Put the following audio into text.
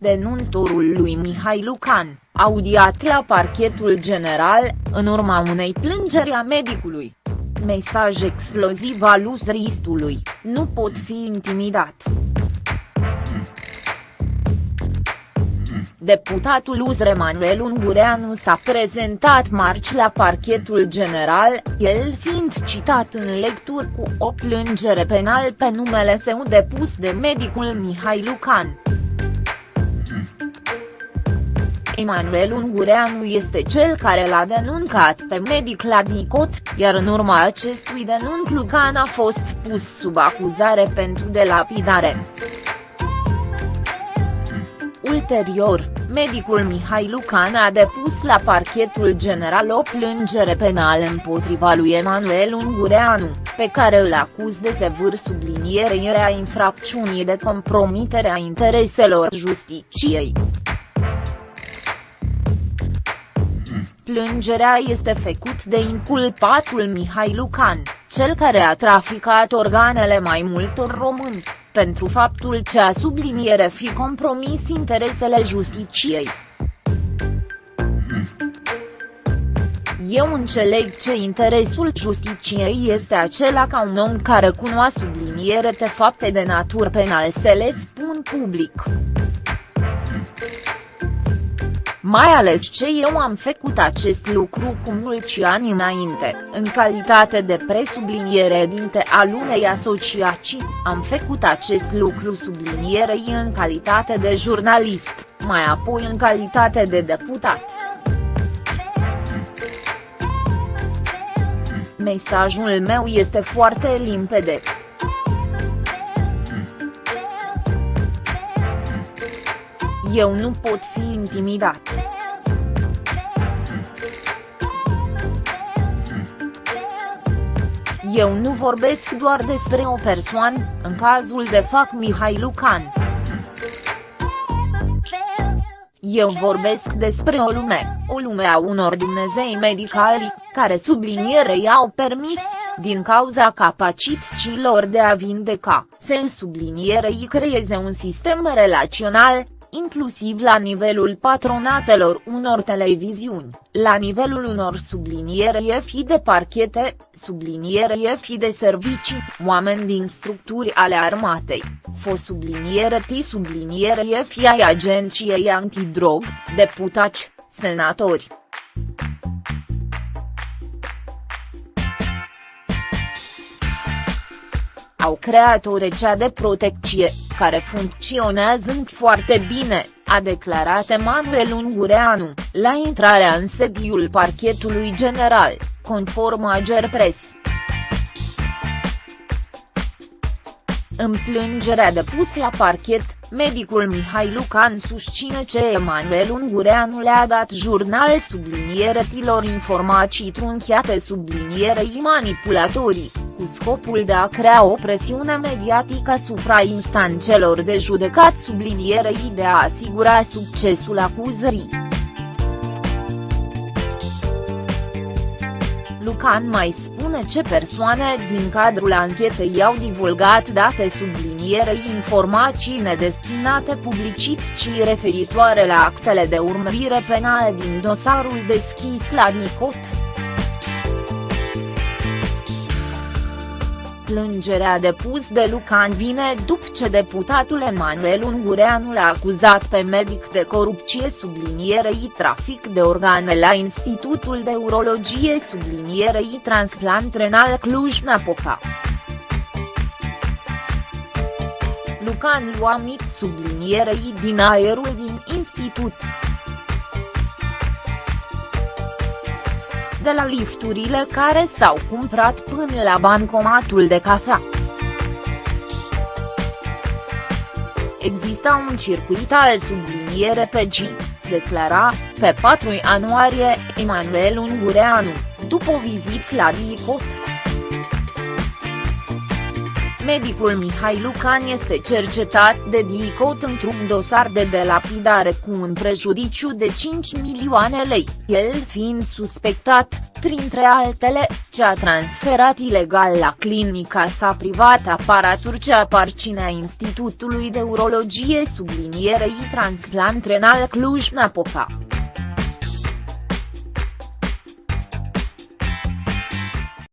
Denuntorul lui Mihai Lucan, audiat la parchetul general, în urma unei plângeri a medicului. Mesaj exploziv al uzristului, nu pot fi intimidat. Deputatul USR Manuel Ungureanu s-a prezentat marți la parchetul general, el fiind citat în lecturi cu o plângere penal pe numele său depus de medicul Mihai Lucan. Emanuel Ungureanu este cel care l-a denuncat pe medic la DICOT, iar în urma acestui denunț Lucan a fost pus sub acuzare pentru delapidare. Ulterior, medicul Mihai Lucan a depus la parchetul general o plângere penală împotriva lui Emanuel Ungureanu, pe care îl acuz de sevâr sublinierei a infracțiunii de compromitere a intereselor justiciei. Plângerea este făcut de inculpatul Mihai Lucan, cel care a traficat organele mai multor români, pentru faptul ce a subliniere fi compromis interesele justiciei. Eu înțeleg ce interesul justiciei este acela ca un om care cunoaște subliniere de fapte de natură penal să le spun public mai ales ce eu am făcut acest lucru cu mulți ani înainte, în calitate de presubliniere dinte al unei asociații, am făcut acest lucru sublinierei în calitate de jurnalist, mai apoi în calitate de deputat. Mesajul meu este foarte limpede. Eu nu pot fi intimidat. Eu nu vorbesc doar despre o persoană, în cazul de fac Mihai Lucan. Eu vorbesc despre o lume, o lume a unor Dumnezei medicali, care sublinierei au permis, din cauza capacităților de a vindeca, să sublinierei creeze un sistem relațional, inclusiv la nivelul patronatelor unor televiziuni, la nivelul unor subliniere fi de parchete, subliniere fi de servicii, oameni din structuri ale armatei, fost subliniere T subliniere fi ai agenției antidrog, deputați, senatori. au creat o rețea de protecție, care funcționează foarte bine, a declarat Emanuel Ungureanu, la intrarea în sediul parchetului general, conform Agerpres. În plângerea depus la parchet, medicul Mihai Lucan susține ce Emanuel Ungureanu le-a dat jurnal tilor informații trunchiate sublinierei manipulatorii, cu scopul de a crea o presiune mediatică asupra instanțelor de judecat sublinierei de a asigura succesul acuzării. Lucan mai spune ce persoane din cadrul anchetei au divulgat date sublinierei informații nedestinate publicității referitoare la actele de urmărire penală din dosarul deschis la DICOT. Plângerea depus de Lucan vine după ce deputatul Emanuel Ungureanu l-a acuzat pe medic de corupție sublinierei trafic de organe la Institutul de Urologie sublinierei transplant renal Cluj-Napoca. Lucan lua mit sublinierei din aerul din institut. De la lifturile care s-au cumprat până la bancomatul de cafea. Exista un circuit al subliniere pe G, declara, pe 4 ianuarie, Emanuel Ungureanu, după o vizită la DICOT. Medicul Mihai Lucan este cercetat de DICOT într-un dosar de delapidare cu un prejudiciu de 5 milioane lei, el fiind suspectat, printre altele, ce a transferat ilegal la clinica sa privată aparatur ce aparținea Institutului de Urologie sublinierei transplant renal Cluj-Napoca.